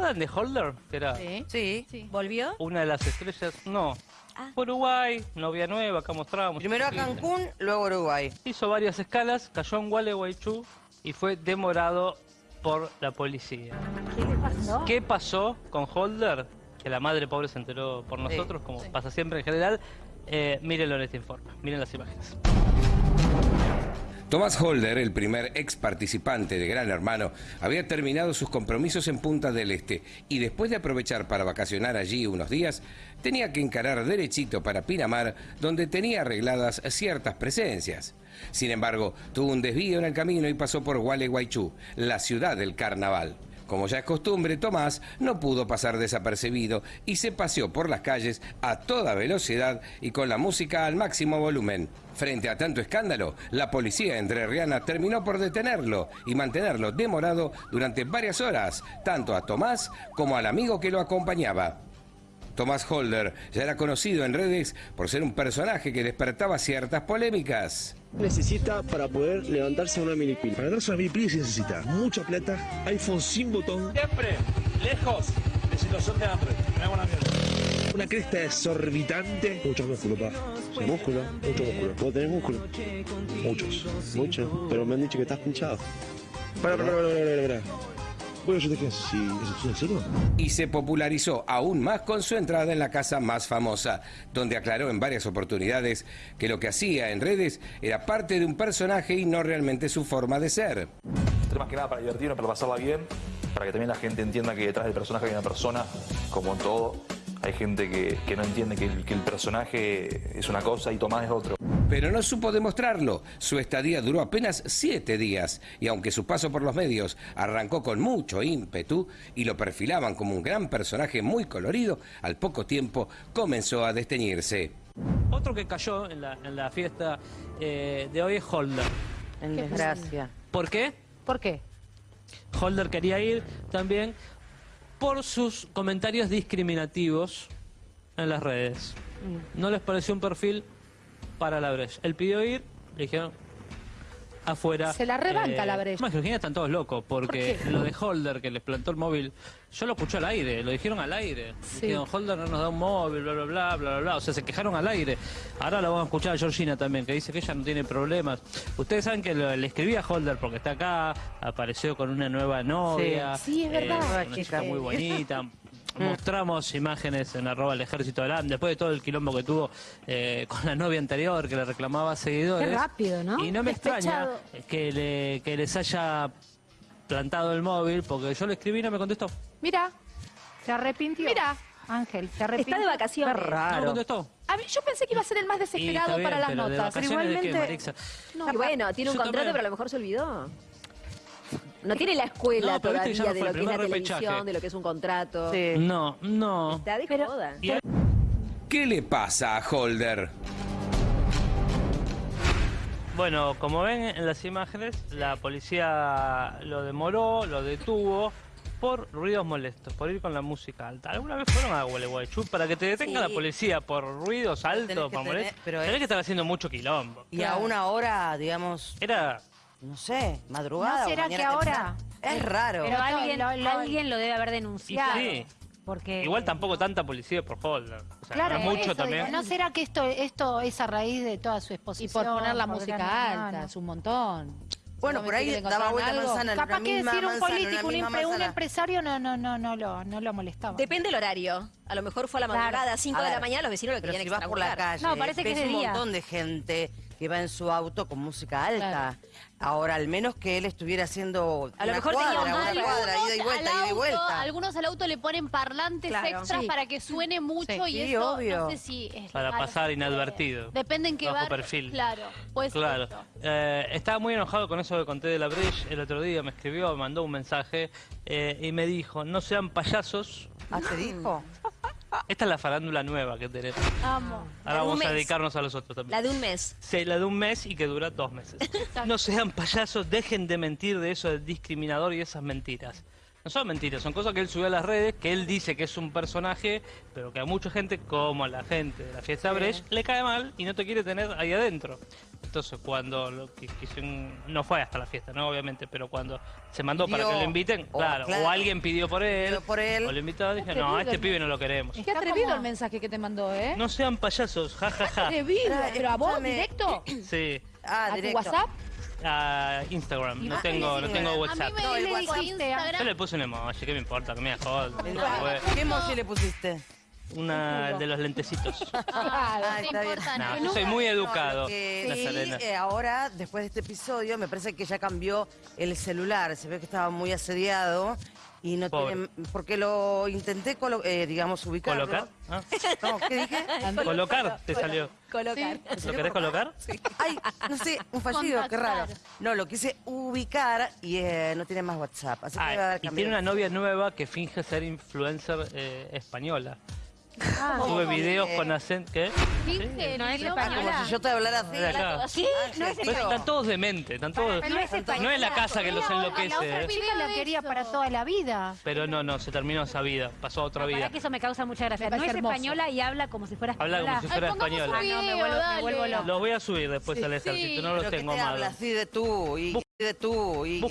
acuerdan de Holder? Que era Sí. Sí. ¿Volvió? una de las estrellas. No. Ah. Uruguay, novia nueva, acá mostrábamos. Primero a Cancún, luego a Uruguay. Hizo varias escalas, cayó en Gualeguaychú y fue demorado por la policía. ¿Qué le pasó? ¿Qué pasó con Holder? Que la madre pobre se enteró por nosotros, como pasa siempre en general. Eh, mírenlo en este informe, miren las imágenes. Tomás Holder, el primer ex participante de Gran Hermano, había terminado sus compromisos en Punta del Este y después de aprovechar para vacacionar allí unos días, tenía que encarar derechito para Pinamar, donde tenía arregladas ciertas presencias. Sin embargo, tuvo un desvío en el camino y pasó por Gualeguaychú, la ciudad del carnaval. Como ya es costumbre, Tomás no pudo pasar desapercibido y se paseó por las calles a toda velocidad y con la música al máximo volumen. Frente a tanto escándalo, la policía entrerriana terminó por detenerlo y mantenerlo demorado durante varias horas, tanto a Tomás como al amigo que lo acompañaba. Tomás Holder ya era conocido en redes por ser un personaje que despertaba ciertas polémicas. Necesita para poder levantarse una milipil? Para levantarse una milipil se necesita mucha plata, iPhone sin botón, Siempre, lejos de situación de hambre. Me hago una mierda. una cresta exorbitante, mucho músculo, pa. Sí, músculo, mucho músculo. ¿Vos tenés músculo? Muchos, muchos. Pero me han dicho que estás pinchado. Para, para, para, para, para, para. Bueno, yo te quedo así, ¿eso es en serio? y se popularizó aún más con su entrada en la casa más famosa, donde aclaró en varias oportunidades que lo que hacía en redes era parte de un personaje y no realmente su forma de ser. Más que nada para divertirnos, para pasarla bien, para que también la gente entienda que detrás del personaje hay una persona, como en todo. Hay gente que, que no entiende que el, que el personaje es una cosa y Tomás es otro. Pero no supo demostrarlo. Su estadía duró apenas siete días y aunque su paso por los medios arrancó con mucho ímpetu y lo perfilaban como un gran personaje muy colorido, al poco tiempo comenzó a desteñirse. Otro que cayó en la, en la fiesta eh, de hoy es Holder. En desgracia. ¿Por qué? ¿Por qué? Holder quería ir también por sus comentarios discriminativos en las redes. No les pareció un perfil para la Breche. Él pidió ir, le dijeron afuera. Se la rebanca la Breche. Más Georgina están todos locos porque lo de Holder que les plantó el móvil, yo lo escuché al aire, lo dijeron al aire. Sí. Dijeron, Holder no nos da un móvil, bla, bla, bla, bla, bla, bla. O sea, se quejaron al aire. Ahora lo vamos a escuchar a Georgina también, que dice que ella no tiene problemas. Ustedes saben que lo- le escribí a Holder porque está acá, apareció con una nueva novia. Sí. Sí, es verdad. una Nueva chica chica. muy bonita. Mostramos imágenes en arroba el ejército de LAM, después de todo el quilombo que tuvo eh, con la novia anterior, que le reclamaba seguidores. Qué rápido, ¿no? Y no me extraña que, le- que les haya plantado el móvil, porque yo le escribí y no me contestó. Mira, se arrepintió. Mira. Ángel, se arrepintió. Está de vacaciones. Qué No raro. contestó. A mí, yo pensé que iba a ser el más desesperado bien, para las pero de notas. De qué, igualmente-? Y bueno, tiene un Yo contrato, también. pero a lo mejor se olvidó. No tiene la escuela No, pero viste todavía que ya no de fue lo el que es la primer televisión, de lo que es un contrato. Sí. No, no. Está de Pero- joda. Y a- ¿Qué le pasa a Holder? Bueno, como ven en las imágenes, la policía lo demoró, lo detuvo por ruidos molestos, por ir con la música alta. ¿Alguna vez fueron a Gualeguaychú para que te detenga Sí. la policía por ruidos altos, que para tener- molestos? pero Tenés es- que estar haciendo mucho quilombo. Y a una hora, digamos, Era no sé, madrugada. ¿No será que ahora- temprano. Es raro. Pero Pero alguien lo- lo- alguien lo debe haber denunciado. sí. Porque Igual tampoco tanta policía por Holder. O sea, Claro, no mucho eso también. digo, ¿No será que esto, esto es a raíz de toda su Y exposición? por poner la por música Gran alta, es un montón. Bueno, por ahí daba vuelta encontraron manzana, Capaz una que misma decir un manzana, político, un, misma empre- un empresario no, no, no, no lo, no lo molestaba. Depende del horario. A lo mejor fue a la Claro. madrugada, a 5 A de la mañana, los vecinos lo querían si vas por la calle, No, parece que es de un día. montón de gente que va en su auto con música alta. Ahora, al menos que él estuviera haciendo A lo una mejor cuadra, tenía un una cuadra, ida y vuelta, ida y auto- vuelta. Algunos al auto le ponen parlantes Claro. extras Sí. para que suene mucho Sí, y sí, eso obvio. no sé si es Para legal, pasar inadvertido. puede. Depende en qué Bajo bar. perfil. Claro, pues Claro. Eh, estaba muy enojado con eso que conté de la Breche el otro día. Me escribió, me mandó un mensaje eh, y me dijo, no sean payasos. ¿Ah, te dijo? Esta es la farándula nueva que tenemos. Amo. Ahora vamos a dedicarnos a los otros también. La de un mes. Sí, la de un mes y que dura dos meses. No sean payasos, dejen de mentir de eso de discriminador y esas mentiras. No son mentiras, son cosas que él subió a las redes, que él dice que es un personaje, pero que a mucha gente, como a la gente de la fiesta Brecht, le cae mal y no te quiere tener ahí adentro. Entonces, cuando lo que quisieron- no fue hasta la fiesta, ¿no? Obviamente, pero cuando se mandó para que lo inviten, o, claro, claro, o alguien pidió por él, pidió por él. o lo invitó, dije, no, a este pibe no lo queremos. Qué Está atrevido como- el mensaje que te mandó, ¿eh? No sean payasos, jajaja. Atrevido. Pará, ¿Pero a vos, directo? Sí, Ah, ¿A tu. WhatsApp? a Instagram, no Ah, tengo, no tengo WhatsApp. A mí me No, el dijo WhatsApp. Yo le puse un emoji, ¿qué me importa? Que me jodas. ¿Qué emoji le pusiste? Una de los lentecitos. Ah, Ah, está bien. No, yo soy muy educado, sí, Serena. eh, ahora, después de este episodio, me parece que ya cambió el celular. Se ve que estaba muy asediado y no Pobre. tiene... Porque lo intenté, colo- eh, digamos, ubicarlo. ¿Colocar? Ah, No, ¿qué dije? Colocar, te salió. Colocar. ¿Lo querés colocar? Ay, no sé, un fallido, qué raro. No, lo quise ubicar y eh, no tiene más WhatsApp. Así que Ah, a y tiene una novia nueva que finge ser influencer eh, española. Ah, Sube muy videos bien. con acento. ¿Qué? Finge, No es española. Como si yo te hablara así. De acá. ¿Qué? No es Pues están todos dementes, están todos. Pero no es española. No es la casa que los La otra enloquece, chica la quería para toda la vida. pero no, no, se terminó esa vida, pasó a otra vida. que eso me causa mucha gracia. No es española y habla como si fuera Habla española. como si fuera española. Ah, no, me vuelvo- me vuelvo loca. Los voy a subir después Sí, al sí. ejército, no los tengo te habla más. así de tú y de tú y